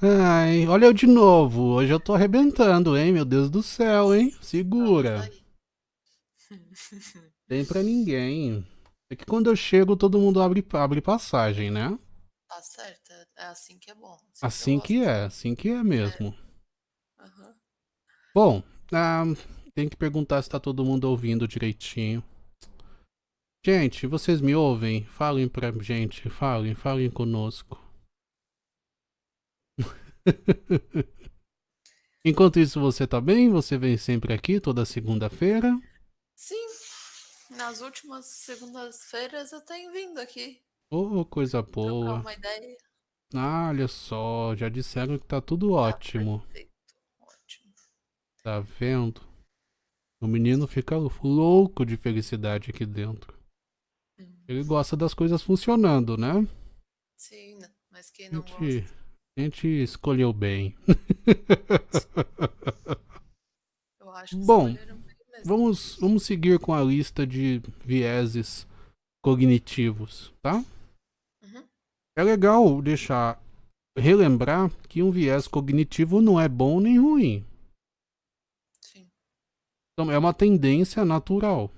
Ai, olha eu de novo. Hoje eu tô arrebentando, hein? Meu Deus do céu, hein? Segura. Tem pra ninguém. É que quando eu chego, todo mundo abre, abre passagem, né? Tá certo. É assim que é bom. Assim, assim que, é, assim que é mesmo. É. Uhum. Bom, ah, tem que perguntar se tá todo mundo ouvindo direitinho. Gente, vocês me ouvem? Falem pra gente, falem, falem conosco. Enquanto isso, você tá bem? Você vem sempre aqui toda segunda-feira? Sim, nas últimas segundas-feiras eu tenho vindo aqui. Oh, coisa boa. uma ideia. Ah, olha só, já disseram que tá tudo tá ótimo. Perfeito, ótimo. Tá vendo? O menino fica louco de felicidade aqui dentro. Ele gosta das coisas funcionando, né? Sim, mas quem não gente, gosta? A gente escolheu bem. Eu acho que Bom, vamos, vamos seguir com a lista de vieses cognitivos, tá? Uhum. É legal deixar relembrar que um viés cognitivo não é bom nem ruim. Sim. Então, é uma tendência natural.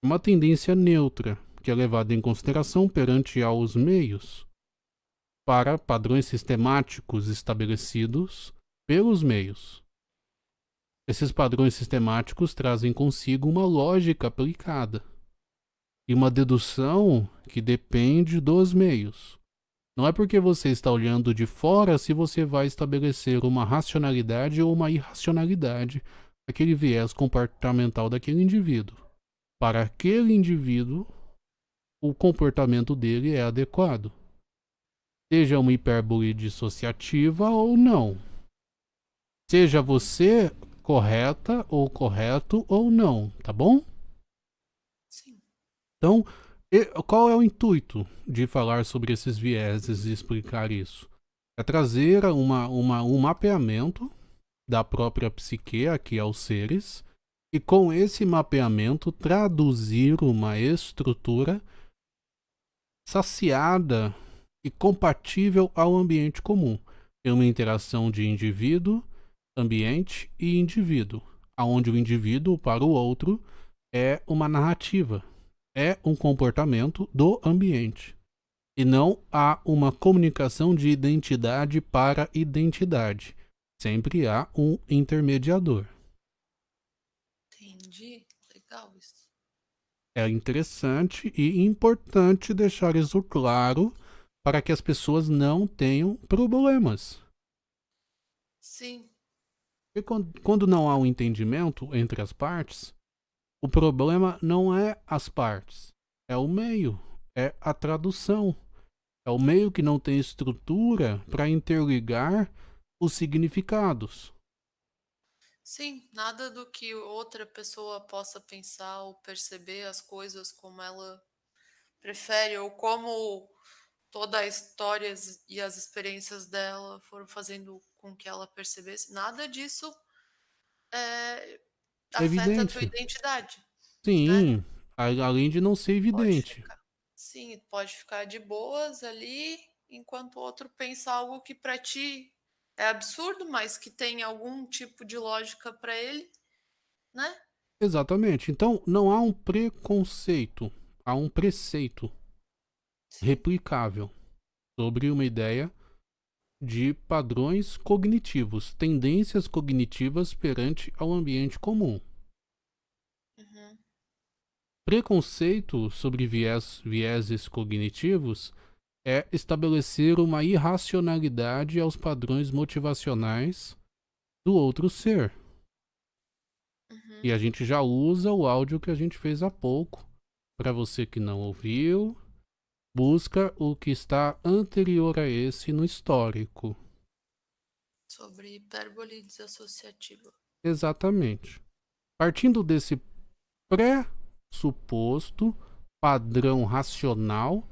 Uma tendência neutra, que é levada em consideração perante aos meios para padrões sistemáticos estabelecidos pelos meios. Esses padrões sistemáticos trazem consigo uma lógica aplicada e uma dedução que depende dos meios. Não é porque você está olhando de fora se você vai estabelecer uma racionalidade ou uma irracionalidade aquele viés comportamental daquele indivíduo. Para aquele indivíduo, o comportamento dele é adequado seja uma hipérbole dissociativa ou não. Seja você correta ou correto ou não, tá bom? Sim. Então, qual é o intuito de falar sobre esses vieses e explicar isso? É trazer uma, uma, um mapeamento da própria psique aqui aos seres e com esse mapeamento traduzir uma estrutura saciada e compatível ao ambiente comum, em uma interação de indivíduo, ambiente e indivíduo, aonde o indivíduo para o outro é uma narrativa, é um comportamento do ambiente, e não há uma comunicação de identidade para identidade. Sempre há um intermediador. Entendi. Legal isso. É interessante e importante deixar isso claro para que as pessoas não tenham problemas. Sim. E quando não há um entendimento entre as partes, o problema não é as partes, é o meio, é a tradução. É o meio que não tem estrutura para interligar os significados. Sim, nada do que outra pessoa possa pensar ou perceber as coisas como ela prefere ou como toda a história e as experiências dela foram fazendo com que ela percebesse. Nada disso é, afeta evidente. a tua identidade. Sim, né? além de não ser evidente. Pode ficar, sim, pode ficar de boas ali, enquanto o outro pensa algo que para ti é absurdo, mas que tem algum tipo de lógica para ele, né? Exatamente. Então, não há um preconceito, há um preceito replicável sobre uma ideia de padrões cognitivos, tendências cognitivas perante ao ambiente comum. Uhum. Preconceito sobre viés, vieses cognitivos é estabelecer uma irracionalidade aos padrões motivacionais do outro ser. Uhum. E a gente já usa o áudio que a gente fez há pouco. Para você que não ouviu, busca o que está anterior a esse no histórico. Sobre hipérbole desassociativa. Exatamente. Partindo desse pressuposto padrão racional,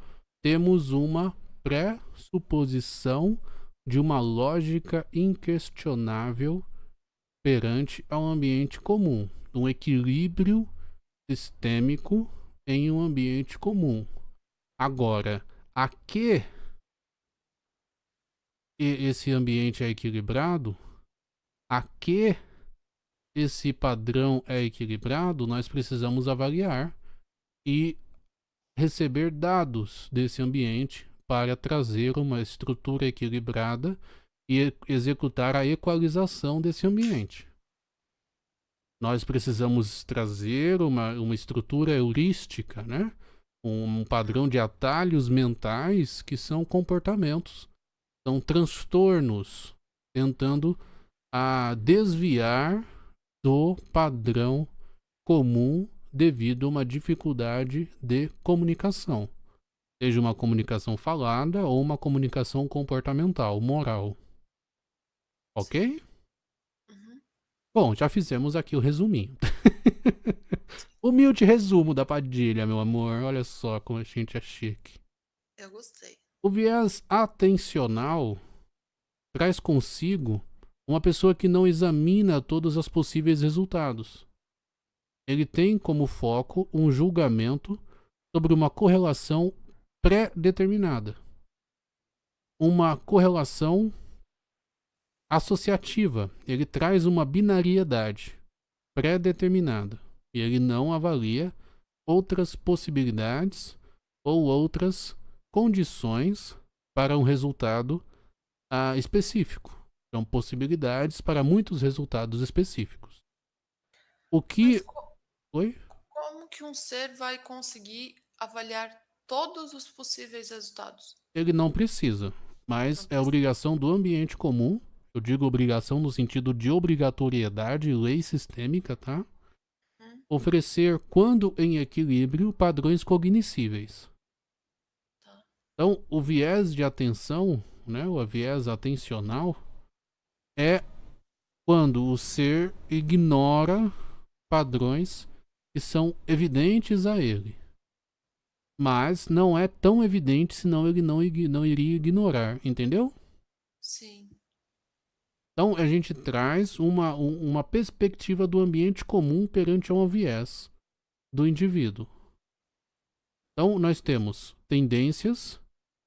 temos uma pressuposição de uma lógica inquestionável perante ao ambiente comum, um equilíbrio sistêmico em um ambiente comum. Agora, a que esse ambiente é equilibrado, a que esse padrão é equilibrado, nós precisamos avaliar e receber dados desse ambiente para trazer uma estrutura equilibrada e executar a equalização desse ambiente. Nós precisamos trazer uma, uma estrutura heurística, né? um padrão de atalhos mentais que são comportamentos, são transtornos, tentando a desviar do padrão comum devido a uma dificuldade de comunicação, seja uma comunicação falada ou uma comunicação comportamental, moral. Ok? Uhum. Bom, já fizemos aqui o resuminho. Humilde resumo da Padilha, meu amor. Olha só como a gente é chique. Eu gostei. O viés atencional traz consigo uma pessoa que não examina todos os possíveis resultados. Ele tem como foco um julgamento sobre uma correlação pré-determinada. Uma correlação associativa. Ele traz uma binariedade pré-determinada e ele não avalia outras possibilidades ou outras condições para um resultado ah, específico. São possibilidades para muitos resultados específicos. O que. Co Oi? Como que um ser vai conseguir avaliar todos os possíveis resultados? Ele não precisa, mas não é precisa. obrigação do ambiente comum. Eu digo obrigação no sentido de obrigatoriedade, lei sistêmica, tá? oferecer, quando em equilíbrio, padrões cognoscíveis. Tá. Então, o viés de atenção, né, o viés atencional, é quando o ser ignora padrões que são evidentes a ele. Mas não é tão evidente, senão ele não, não iria ignorar, entendeu? Sim. Então a gente traz uma, uma perspectiva do ambiente comum perante um viés do indivíduo. Então nós temos tendências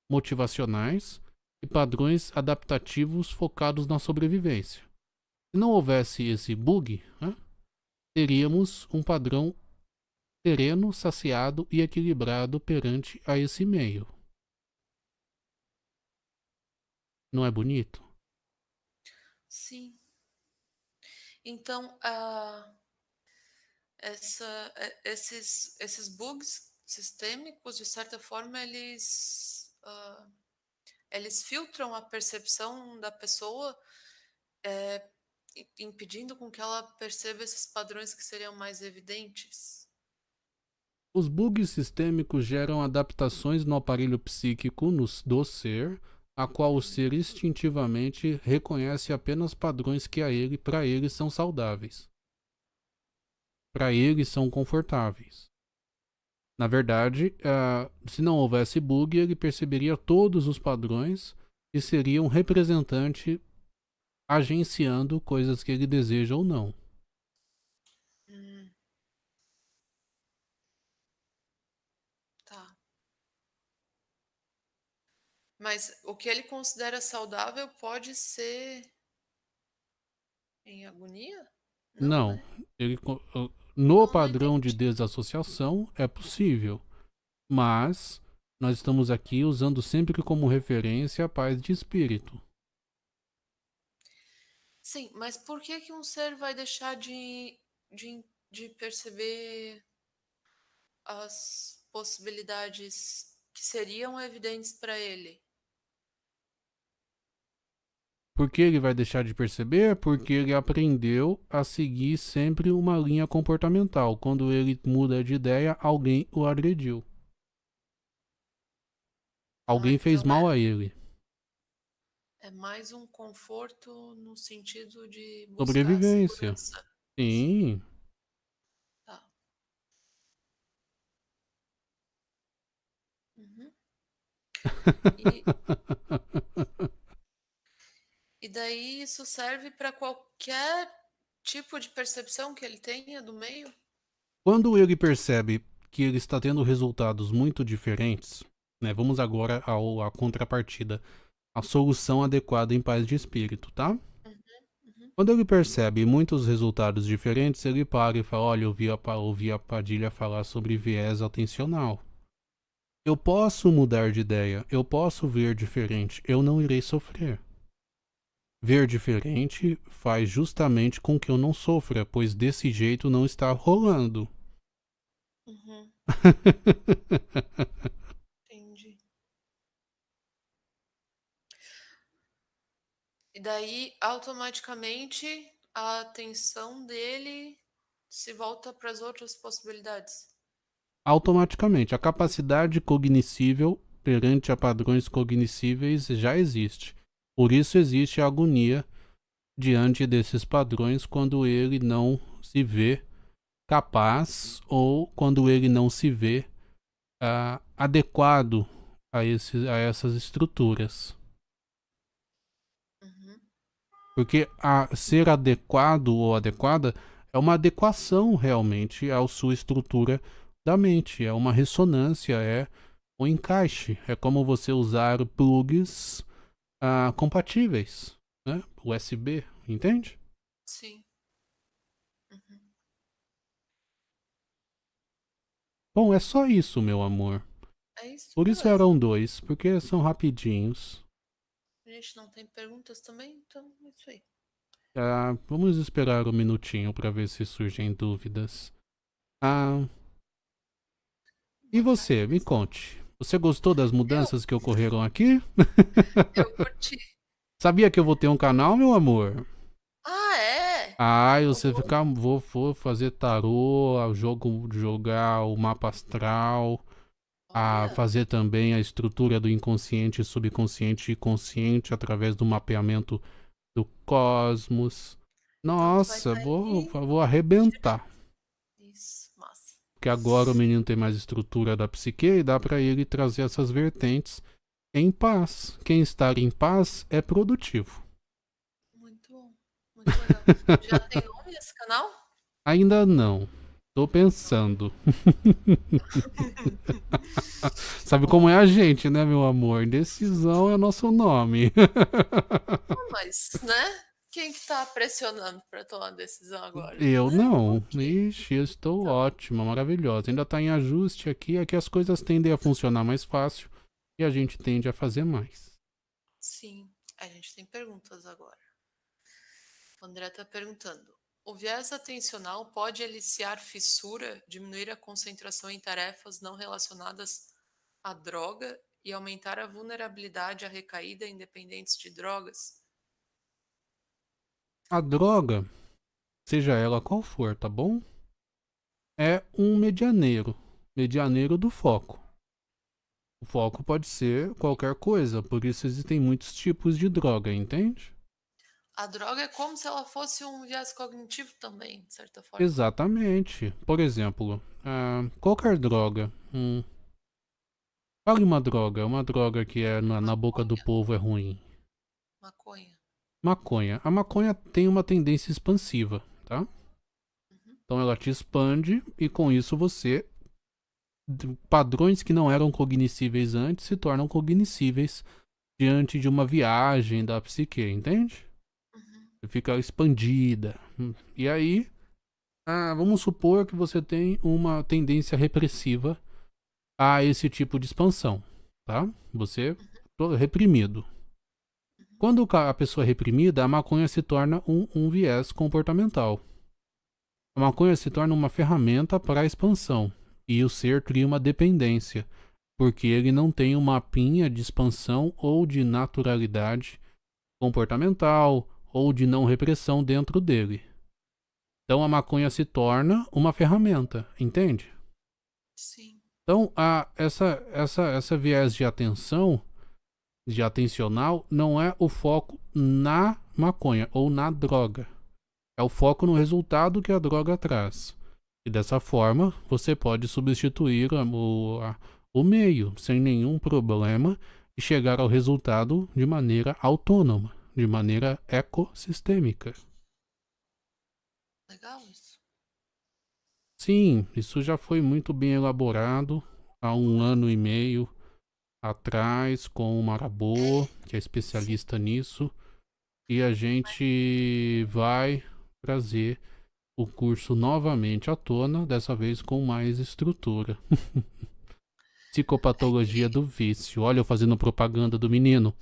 motivacionais e padrões adaptativos focados na sobrevivência. Se não houvesse esse bug, né, teríamos um padrão sereno, saciado e equilibrado perante a esse meio. Não é bonito? Sim. Então, uh, essa, esses, esses bugs sistêmicos, de certa forma, eles, uh, eles filtram a percepção da pessoa, é, impedindo com que ela perceba esses padrões que seriam mais evidentes. Os bugs sistêmicos geram adaptações no aparelho psíquico do ser, a qual o ser instintivamente reconhece apenas padrões que a ele, para ele são saudáveis. Para ele são confortáveis. Na verdade, uh, se não houvesse bug, ele perceberia todos os padrões e seria um representante agenciando coisas que ele deseja ou não. Mas o que ele considera saudável pode ser em agonia? Não. não né? ele, no não, padrão de desassociação é possível. Mas nós estamos aqui usando sempre como referência a paz de espírito. Sim, mas por que, que um ser vai deixar de, de, de perceber as possibilidades que seriam evidentes para ele? Por que ele vai deixar de perceber? Porque ele aprendeu a seguir sempre uma linha comportamental. Quando ele muda de ideia, alguém o agrediu. Alguém ah, fez então mal é, a ele. É mais um conforto no sentido de sobrevivência. Sim. Tá. Uhum. E... E daí isso serve para qualquer tipo de percepção que ele tenha do meio? Quando ele percebe que ele está tendo resultados muito diferentes, Né? Vamos agora ao, à contrapartida. A solução adequada em paz de espírito, tá? Uhum, uhum. Quando ele percebe muitos resultados diferentes, ele para e fala: Olha, eu ouvi a, ouvi a Padilha falar sobre viés atencional. Eu posso mudar de ideia, eu posso ver diferente, eu não irei sofrer. Ver diferente faz justamente com que eu não sofra, pois desse jeito não está rolando. Uhum. Entendi. E daí, automaticamente, a atenção dele se volta para as outras possibilidades. Automaticamente, a capacidade cognoscível perante a padrões cognoscíveis já existe. Por isso existe a agonia diante desses padrões quando ele não se vê capaz ou quando ele não se vê uh, adequado a, esses, a essas estruturas. Uhum. Porque a, ser adequado ou adequada é uma adequação realmente à sua estrutura da mente, é uma ressonância, é um encaixe. É como você usar plugs uh, compatíveis, né? USB, entende? Sim. Uhum. Bom, é só isso, meu amor. É isso. Por isso eram dois, porque são rapidinhos. A gente não tem perguntas também, então é isso aí. Ah, vamos esperar um minutinho para ver se surgem dúvidas. Ah, e você, me conte. Você gostou das mudanças eu... que ocorreram aqui? Eu curti. Sabia que eu vou ter um canal, meu amor? Ah, é? Ah, você ficar. Vou, vou fazer tarô, jogo, jogar o mapa astral. A fazer também a estrutura do inconsciente, subconsciente e consciente através do mapeamento do cosmos. Nossa, vou, vou arrebentar. Porque agora o menino tem mais estrutura da psique e dá para ele trazer essas vertentes em paz. Quem está em paz é produtivo. Muito bom. Muito legal. Já tem nome esse canal? Ainda não. Tô pensando. Sabe como é a gente, né, meu amor? Decisão é nosso nome. Mas, né? Quem que tá pressionando para tomar decisão agora? Eu não. Ixi, eu estou então. ótima, maravilhosa. Ainda tá em ajuste aqui, aqui as coisas tendem a funcionar mais fácil e a gente tende a fazer mais. Sim, a gente tem perguntas agora. O André tá perguntando: o viés atencional pode aliciar fissura, diminuir a concentração em tarefas não relacionadas à droga e aumentar a vulnerabilidade à recaída independentes de drogas? A droga, seja ela qual for, tá bom? É um medianeiro, medianeiro do foco. O foco pode ser qualquer coisa, por isso existem muitos tipos de droga, entende? A droga é como se ela fosse um viés cognitivo também, de certa forma. Exatamente. Por exemplo, uh, qualquer droga. Hum, fale uma droga, uma droga que é na, na boca do povo é ruim. Maconha. Maconha. A maconha tem uma tendência expansiva, tá? Uhum. Então ela te expande e com isso você padrões que não eram cognoscíveis antes se tornam cognoscíveis diante de uma viagem da psique, entende? Fica expandida. E aí, ah, vamos supor que você tem uma tendência repressiva a esse tipo de expansão, tá? Você uhum. reprimido. Quando a pessoa é reprimida, a maconha se torna um, um viés comportamental. A maconha se torna uma ferramenta para a expansão, e o ser cria uma dependência, porque ele não tem uma mapinha de expansão ou de naturalidade comportamental ou de não repressão dentro dele. Então a maconha se torna uma ferramenta, entende? Sim. Então a, essa, essa, essa viés de atenção de atencional não é o foco na maconha ou na droga. É o foco no resultado que a droga traz. E dessa forma, você pode substituir o, a, o meio sem nenhum problema e chegar ao resultado de maneira autônoma, de maneira ecossistêmica. Legal isso. Sim, isso já foi muito bem elaborado há um ano e meio atrás com o Marabô, que é especialista nisso. E a gente vai trazer o curso novamente à tona, dessa vez com mais estrutura. Psicopatologia do vício. Olha eu fazendo propaganda do menino.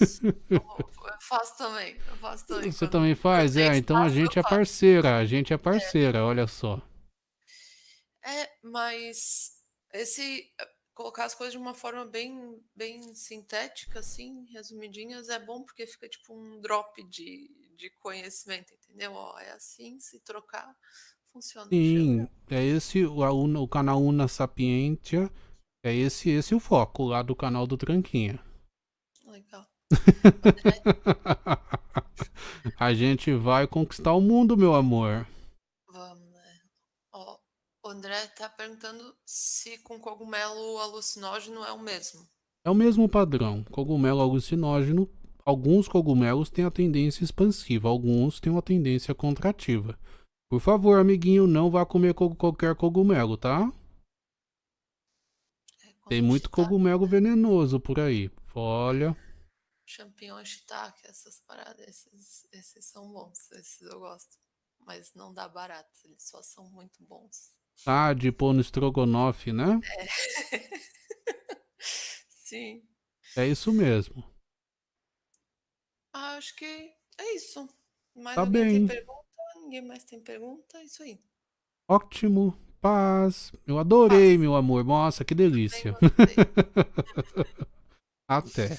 Isso. Eu faço também. Eu faço também. Você também faz? É, então a gente é parceira. A gente é parceira, é. olha só. É, mas esse colocar as coisas de uma forma bem, bem sintética, assim, resumidinhas, é bom porque fica tipo um drop de, de conhecimento, entendeu? Ó, é assim, se trocar, funciona. Sim, é esse o, o canal Una Sapientia, é esse, esse o foco lá do canal do Tranquinha. Legal. A gente vai conquistar o mundo, meu amor. O André tá perguntando se com cogumelo alucinógeno é o mesmo. É o mesmo padrão. Cogumelo alucinógeno, alguns cogumelos têm a tendência expansiva, alguns têm uma tendência contrativa. Por favor, amiguinho, não vá comer qualquer cogumelo, tá? Tem muito cogumelo venenoso por aí. Olha. Champignon shiitake, essas paradas, esses, esses são bons, esses eu gosto. Mas não dá barato, eles só são muito bons. Ah, de pôr no estrogonofe, né? É. Sim. É isso mesmo. Ah, acho que é isso. Mais tá bem. tem pergunta? Ninguém mais tem pergunta? É isso aí. Ótimo. Paz. Eu adorei, Paz. meu amor. Nossa, que delícia. Até.